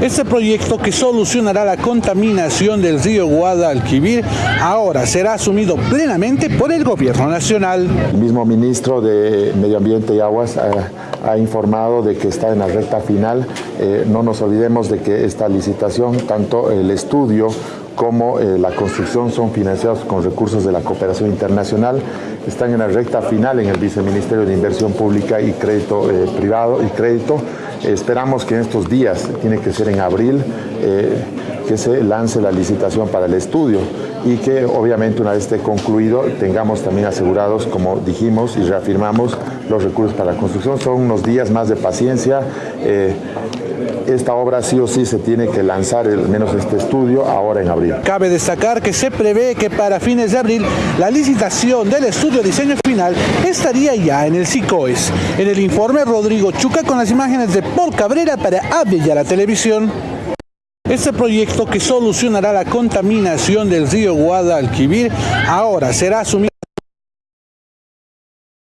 Este proyecto que solucionará la contaminación del río Guadalquivir ahora será asumido plenamente por el gobierno nacional. El mismo ministro de Medio Ambiente y Aguas ha, ha informado de que está en la recta final. Eh, no nos olvidemos de que esta licitación, tanto el estudio como eh, la construcción son financiados con recursos de la cooperación internacional. Están en la recta final en el Viceministerio de Inversión Pública y Crédito eh, Privado y Crédito. esperamos que en estos días, tiene que ser en abril, que se lance la licitación para el estudio y que obviamente una vez esté concluido tengamos también asegurados, como dijimos y reafirmamos, los recursos para la construcción. Son unos días más de paciencia. Eh, esta obra sí o sí se tiene que lanzar, al menos este estudio, ahora en abril. Cabe destacar que se prevé que para fines de abril la licitación del estudio diseño final estaría ya en el SICOES. En el informe Rodrigo Chuca con las imágenes de Paul Cabrera para la Televisión. Este proyecto que solucionará la contaminación del río Guadalquivir ahora será asumido